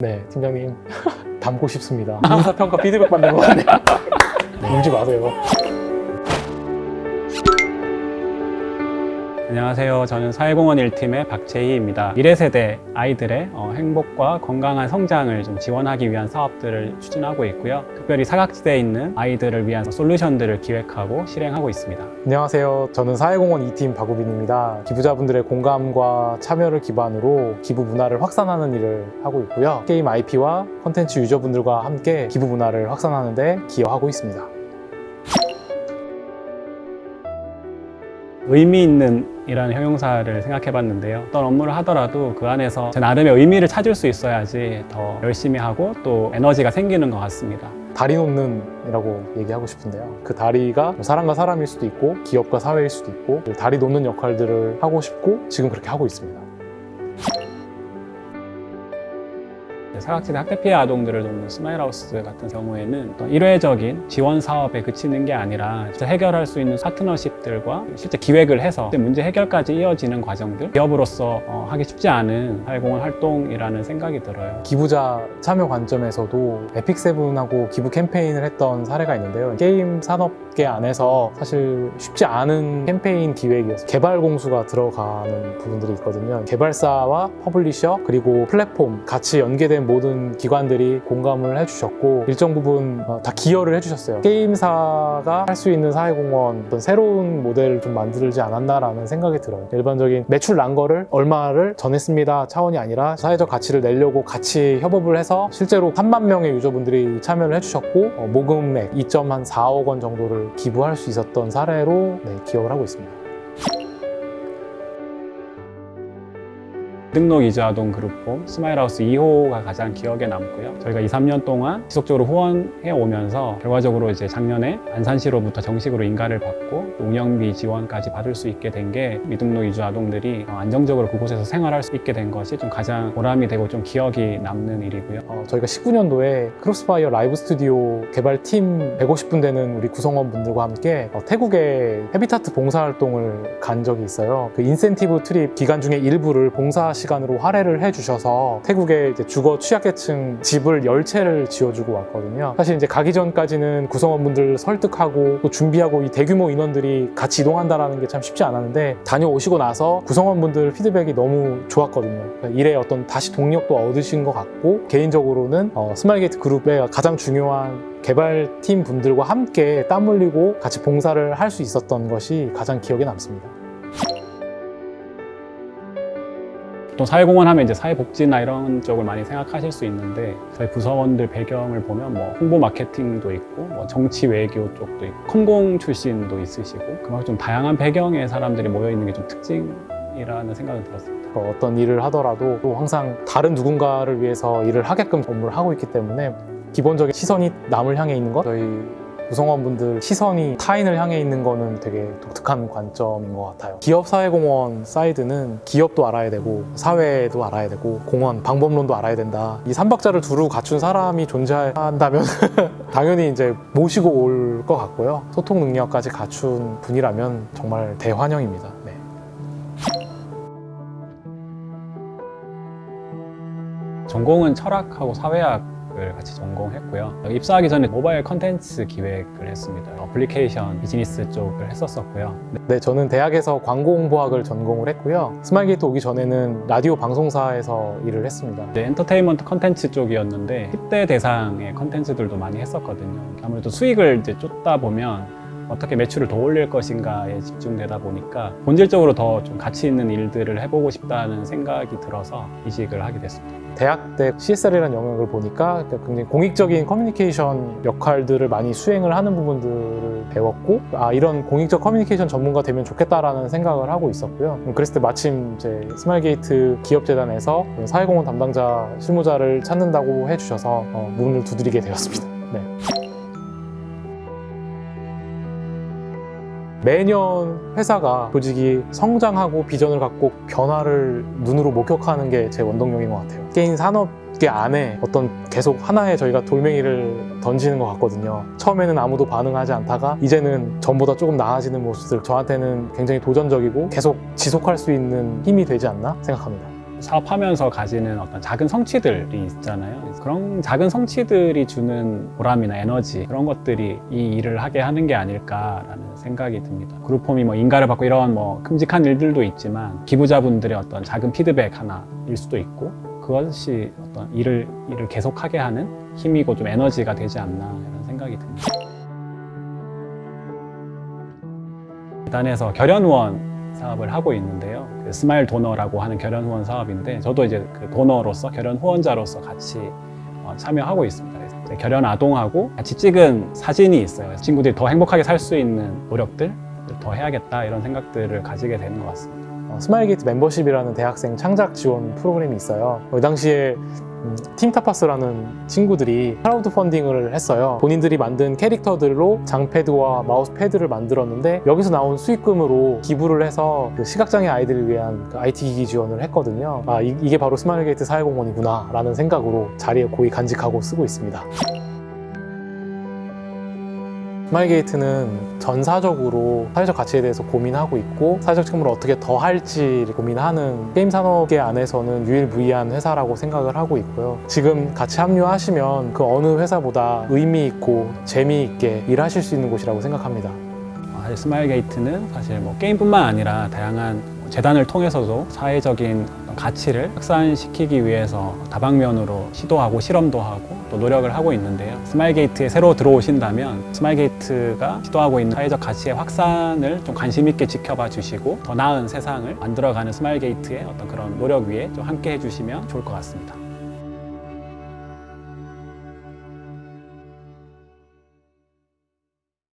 네, 팀장님 담고 싶습니다. 인사평가 피드백 받는 것 같네요. 울지 마세요. 안녕하세요. 저는 사회공헌 1팀의 박재희입니다. 미래세대 아이들의 어, 행복과 건강한 성장을 좀 지원하기 위한 사업들을 추진하고 있고요. 특별히 사각지대에 있는 아이들을 위한 솔루션들을 기획하고 실행하고 있습니다. 안녕하세요. 저는 사회공헌 2팀 박우빈입니다. 기부자분들의 공감과 참여를 기반으로 기부 문화를 확산하는 일을 하고 있고요. 게임 IP와 콘텐츠 유저분들과 함께 기부 문화를 확산하는 데 기여하고 있습니다. 의미 있는 이라는 형용사를 생각해 봤는데요. 어떤 업무를 하더라도 그 안에서 제 나름의 의미를 찾을 수 있어야지 더 열심히 하고 또 에너지가 생기는 것 같습니다. 다리 놓는 이라고 얘기하고 싶은데요. 그 다리가 뭐 사람과 사람일 수도 있고 기업과 사회일 수도 있고 그 다리 놓는 역할들을 하고 싶고 지금 그렇게 하고 있습니다. 사각지대 학대 피해 아동들을 돕는 스마일하우스 같은 경우에는 일회적인 지원 사업에 그치는 게 아니라 해결할 수 있는 파트너십들과 실제 기획을 해서 문제 해결까지 이어지는 과정들 기업으로서 어, 하기 쉽지 않은 사회공헌 활동이라는 생각이 들어요. 기부자 참여 관점에서도 에픽세븐하고 기부 캠페인을 했던 사례가 있는데요. 게임 산업계 안에서 사실 쉽지 않은 캠페인 기획이어서 개발 공수가 들어가는 부분들이 있거든요. 개발사와 publisher 그리고 플랫폼 같이 연계된 모든 기관들이 공감을 해주셨고 일정 부분 어, 다 기여를 해주셨어요. 게임사가 할 수 있는 사회공헌 어떤 새로운 모델을 좀 만들지 않았나라는 생각이 들어요. 일반적인 매출 난 거를 얼마를 전했습니다 차원이 아니라 사회적 가치를 내려고 같이 협업을 해서 실제로 3만 명의 유저분들이 참여를 해주셨고 어, 모금액 2.4억 원 정도를 기부할 수 있었던 사례로 네, 기억을 하고 있습니다. 등록 이주 아동 그룹홈 스마일하우스 2호가 가장 기억에 남고요. 저희가 2, 3년 동안 지속적으로 후원해 오면서 결과적으로 이제 작년에 안산시로부터 정식으로 인가를 받고 또 운영비 지원까지 받을 수 있게 된 게 미등록 이주 아동들이 어, 안정적으로 그곳에서 생활할 수 있게 된 것이 좀 가장 보람이 되고 좀 기억이 남는 일이고요. 어, 저희가 19년도에 크로스파이어 라이브 스튜디오 개발팀 150분 되는 우리 구성원분들과 함께 어, 태국에 헤비타트 봉사활동을 간 적이 있어요. 그 incentive trip 기간 중에 일부를 봉사 시간으로 할애를 해주셔서 태국의 주거 취약계층 집을 열 채를 지어주고 왔거든요. 사실 이제 가기 전까지는 구성원분들 설득하고 또 준비하고 이 대규모 인원들이 같이 이동한다는 게 참 쉽지 않았는데 다녀오시고 나서 구성원분들 피드백이 너무 좋았거든요. 그러니까 일에 어떤 다시 동력도 얻으신 것 같고 개인적으로는 어, 스마일게이트 그룹의 가장 중요한 개발팀 분들과 함께 땀 흘리고 같이 봉사를 할 수 있었던 것이 가장 기억에 남습니다. 보통 사회공헌 하면 이제 사회복지나 이런 쪽을 많이 생각하실 수 있는데 저희 부서원들 배경을 보면 뭐 홍보 마케팅도 있고 뭐 정치 외교 쪽도 있고 컴공 출신도 있으시고 그만큼 좀 다양한 배경의 사람들이 모여 있는 게 좀 특징이라는 생각이 들었습니다. 그 어떤 일을 하더라도 또 항상 다른 누군가를 위해서 일을 하게끔 업무를 하고 있기 때문에 기본적인 시선이 남을 향해 있는 것 저희 구성원분들 시선이 타인을 향해 있는 거는 되게 독특한 관점인 것 같아요. 기업 사회공헌 사이드는 기업도 알아야 되고 사회도 알아야 되고 공헌 방법론도 알아야 된다. 이 삼박자를 두루 갖춘 사람이 존재한다면 당연히 이제 모시고 올 것 같고요. 소통 능력까지 갖춘 분이라면 정말 대환영입니다. 네. 전공은 철학하고 사회학 을 같이 전공했고요. 입사하기 전에 모바일 컨텐츠 기획을 했습니다. 어플리케이션 비즈니스 쪽을 했었었고요. 네, 저는 대학에서 광고 홍보학을 전공을 했고요. 스마일게이트 오기 전에는 라디오 방송사에서 일을 했습니다. 이제 엔터테인먼트 컨텐츠 쪽이었는데 10대 대상의 컨텐츠들도 많이 했었거든요. 아무래도 수익을 이제 쫓다 보면 어떻게 매출을 더 올릴 것인가에 집중되다 보니까 본질적으로 더 좀 가치 있는 일들을 해보고 싶다는 생각이 들어서 이직을 하게 됐습니다. 대학 때 CSR이라는 영역을 보니까 굉장히 공익적인 커뮤니케이션 역할들을 많이 수행을 하는 부분들을 배웠고 아 이런 공익적 커뮤니케이션 전문가 되면 좋겠다라는 생각을 하고 있었고요. 그랬을 때 마침 이제 스마일게이트 기업재단에서 사회공헌 담당자 실무자를 찾는다고 해주셔서 어, 문을 두드리게 되었습니다. 네. 매년 회사가 조직이 성장하고 비전을 갖고 변화를 눈으로 목격하는 게 제 원동력인 것 같아요. 게임 산업계 안에 어떤 계속 하나의 저희가 돌멩이를 던지는 것 같거든요. 처음에는 아무도 반응하지 않다가 이제는 전보다 조금 나아지는 모습들 저한테는 굉장히 도전적이고 계속 지속할 수 있는 힘이 되지 않나 생각합니다. 사업하면서 가지는 어떤 작은 성취들이 있잖아요. 그런 작은 성취들이 주는 보람이나 에너지 그런 것들이 이 일을 하게 하는 게 아닐까라는 생각이 듭니다. 그룹홈이 뭐 인가를 받고 이런 뭐 큼직한 일들도 있지만 기부자분들의 어떤 작은 피드백 하나일 수도 있고 그것이 어떤 일을 일을 계속하게 하는 힘이고 좀 에너지가 되지 않나 이런 생각이 듭니다. 재단에서 결연 후원 사업을 하고 있는데요. 그 스마일 도너라고 하는 결연 후원 사업인데 저도 이제 그 donor로서 결연 후원자로서 같이 어, 참여하고 있습니다. 결연 아동하고 같이 찍은 사진이 있어요. 친구들이 더 행복하게 살 수 있는 노력들 더 해야겠다 이런 생각들을 가지게 되는 것 같습니다. 어, 스마일게이트 멤버십이라는 대학생 창작 지원 프로그램이 있어요. 그 당시에 음, 팀 타파스라는 친구들이 크라우드 펀딩을 했어요. 본인들이 만든 캐릭터들로 장패드와 마우스패드를 만들었는데 여기서 나온 수익금으로 기부를 해서 그 시각장애 아이들을 위한 그 IT 기기 지원을 했거든요. 아, 이, 이게 바로 스마일게이트 사회공헌이구나 라는 생각으로 자리에 고이 간직하고 쓰고 있습니다. 스마일게이트는 전사적으로 사회적 가치에 대해서 고민하고 있고 사회적 책무를 어떻게 더 할지 고민하는 게임 산업계 안에서는 유일무이한 회사라고 생각을 하고 있고요. 지금 같이 합류하시면 그 어느 회사보다 의미 있고 재미있게 일하실 수 있는 곳이라고 생각합니다. 어, 사실 스마일 게이트는 사실 뭐 게임뿐만 아니라 다양한 재단을 통해서도 사회적인 가치를 확산시키기 위해서 다방면으로 시도하고 실험도 하고 또 노력을 하고 있는데요. 스마일 게이트에 새로 들어오신다면 스마일 게이트가 시도하고 있는 사회적 가치의 확산을 좀 관심 있게 지켜봐 주시고 더 나은 세상을 만들어가는 스마일 게이트의 어떤 그런 노력 위에 좀 함께 해주시면 좋을 것 같습니다.